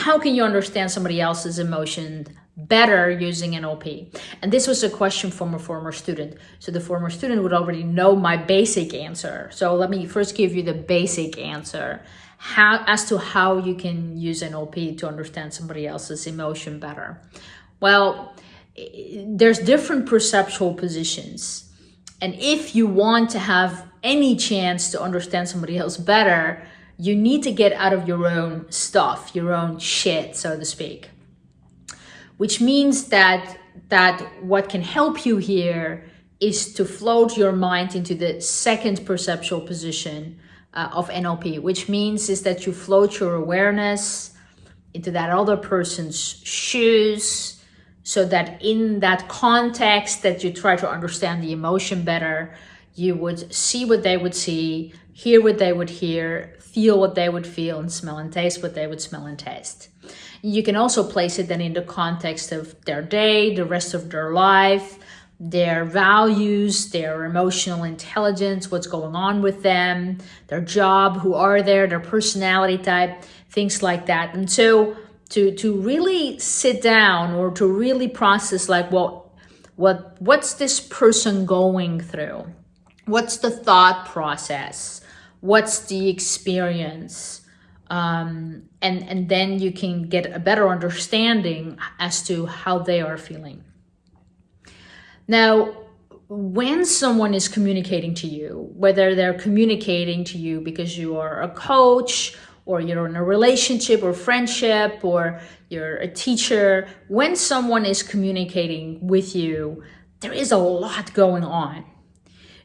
how can you understand somebody else's emotion better using NLP? And this was a question from a former student. So the former student would already know my basic answer. So let me first give you the basic answer how as to how you can use NLP to understand somebody else's emotion better. Well, there's different perceptual positions. And if you want to have any chance to understand somebody else better, you need to get out of your own stuff, your own shit, so to speak. Which means that that what can help you here is to float your mind into the second perceptual position uh, of NLP, which means is that you float your awareness into that other person's shoes, so that in that context that you try to understand the emotion better, you would see what they would see, hear what they would hear, feel what they would feel, and smell and taste what they would smell and taste. You can also place it then in the context of their day, the rest of their life, their values, their emotional intelligence, what's going on with them, their job, who are there, their personality type, things like that. And so to to really sit down or to really process like well what what's this person going through what's the thought process? What's the experience? Um, and and then you can get a better understanding as to how they are feeling. Now when someone is communicating to you whether they're communicating to you because you are a coach or you're in a relationship or friendship or you're a teacher, when someone is communicating with you, there is a lot going on.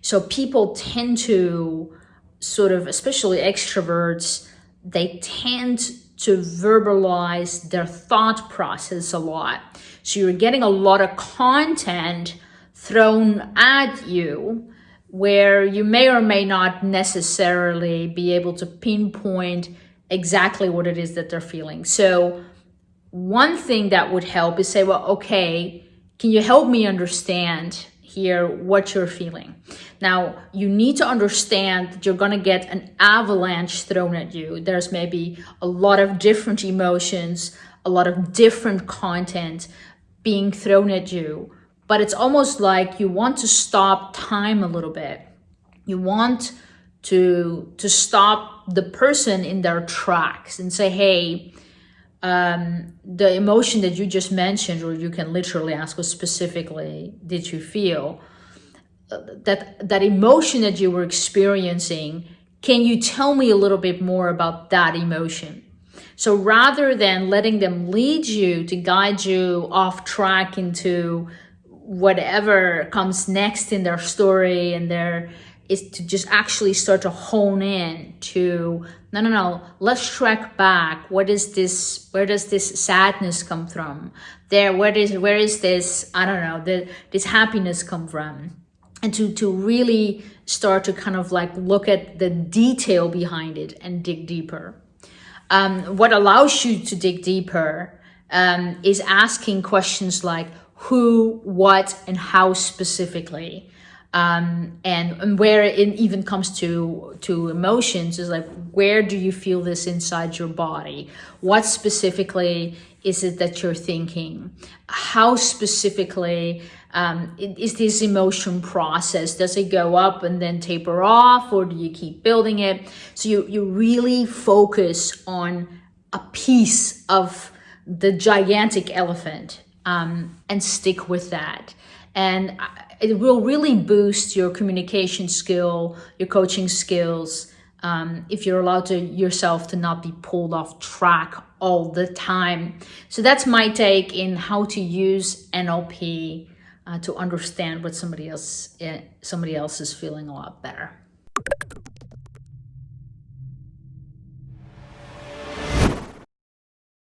So people tend to sort of, especially extroverts, they tend to verbalize their thought process a lot. So you're getting a lot of content thrown at you where you may or may not necessarily be able to pinpoint exactly what it is that they're feeling. So one thing that would help is say, well, okay, can you help me understand here what you're feeling? Now, you need to understand that you're to get an avalanche thrown at you. There's maybe a lot of different emotions, a lot of different content being thrown at you. But it's almost like you want to stop time a little bit. You want to to stop the person in their tracks and say hey um, the emotion that you just mentioned or you can literally ask what specifically did you feel? Uh, that that emotion that you were experiencing can you tell me a little bit more about that emotion? So rather than letting them lead you to guide you off track into whatever comes next in their story and their is to just actually start to hone in to no no no let's track back. What is this where does this sadness come from? There where is where is this i don't know the this happiness come from? And to to really start to kind of like look at the detail behind it and dig deeper. Um, what allows you to dig deeper um, is asking questions like who what and how specifically um, and, and where it even comes to to emotions is like where do you feel this inside your body? What specifically is it that you're thinking? How specifically um, is this emotion process? Does it go up and then taper off or do you keep building it? So you you really focus on a piece of the gigantic elephant um, and stick with that and it will really boost your communication skill, your coaching skills, um, if you're allowed to yourself to not be pulled off track all the time. So that's my take in how to use NLP uh, to understand what somebody else uh, somebody else is feeling a lot better.